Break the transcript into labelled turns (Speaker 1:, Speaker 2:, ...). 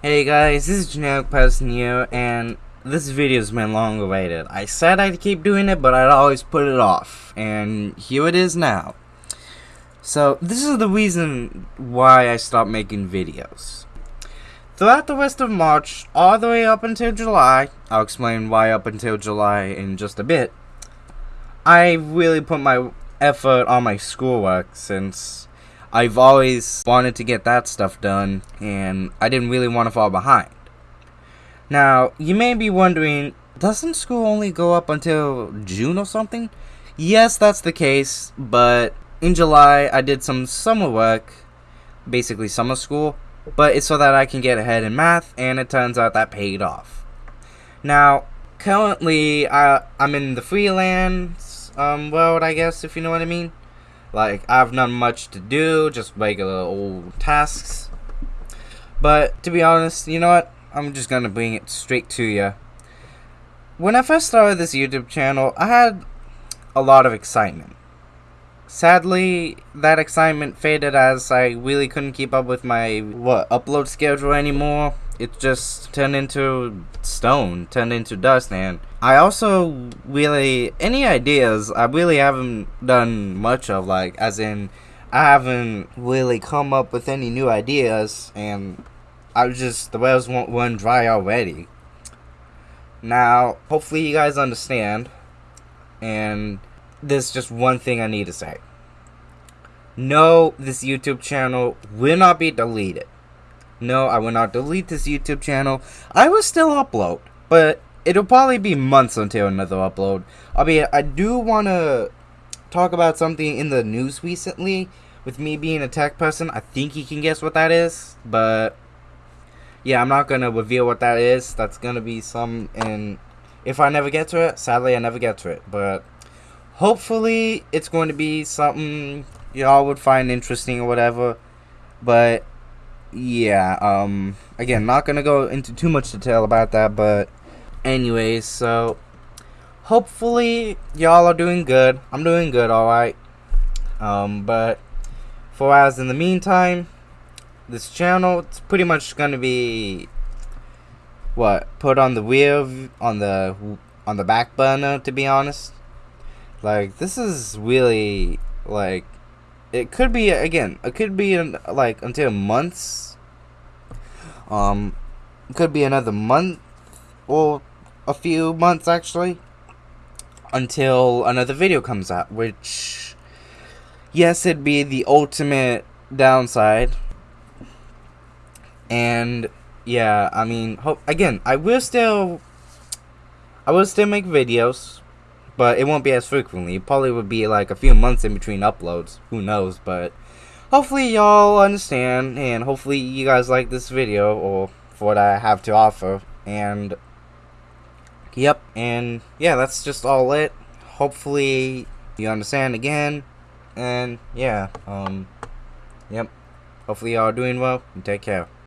Speaker 1: Hey guys, this is Generic Person here, and this video's been long awaited. I said I'd keep doing it, but I'd always put it off, and here it is now. So, this is the reason why I stopped making videos. Throughout the rest of March, all the way up until July, I'll explain why up until July in just a bit, I really put my effort on my schoolwork since I've always wanted to get that stuff done, and I didn't really want to fall behind. Now, you may be wondering, doesn't school only go up until June or something? Yes, that's the case, but in July I did some summer work, basically summer school, but it's so that I can get ahead in math, and it turns out that paid off. Now, currently, I, I'm in the freelance um, world, I guess, if you know what I mean. Like, I have not much to do, just regular old tasks. But, to be honest, you know what? I'm just gonna bring it straight to you. When I first started this YouTube channel, I had a lot of excitement. Sadly, that excitement faded as I really couldn't keep up with my, what, upload schedule anymore it just turned into stone, turned into dust, and I also really any ideas I really haven't done much of, like as in I haven't really come up with any new ideas, and I was just the wells won't run dry already. Now, hopefully you guys understand, and there's just one thing I need to say. No, this YouTube channel will not be deleted. No, I will not delete this YouTube channel. I will still upload, but it'll probably be months until another upload. I mean, I do want to talk about something in the news recently. With me being a tech person, I think you can guess what that is. But, yeah, I'm not going to reveal what that is. That's going to be some, and if I never get to it, sadly, I never get to it. But, hopefully, it's going to be something y'all would find interesting or whatever. But, yeah, um, again, not gonna go into too much detail about that, but anyways, so hopefully y'all are doing good. I'm doing good, alright. Um, but for as in the meantime, this channel, it's pretty much gonna be what put on the wheel on the on the back burner to be honest like this is really like it could be again it could be in, like until months. Um could be another month or a few months actually until another video comes out which yes it'd be the ultimate downside. And yeah i mean hope again i will still i will still make videos but it won't be as frequently. It probably would be like a few months in between uploads. Who knows? But hopefully y'all understand, and hopefully you guys like this video or for what I have to offer. And yep, and yeah, that's just all it. Hopefully you understand again, and yeah, um, yep. Hopefully y'all are doing well take care.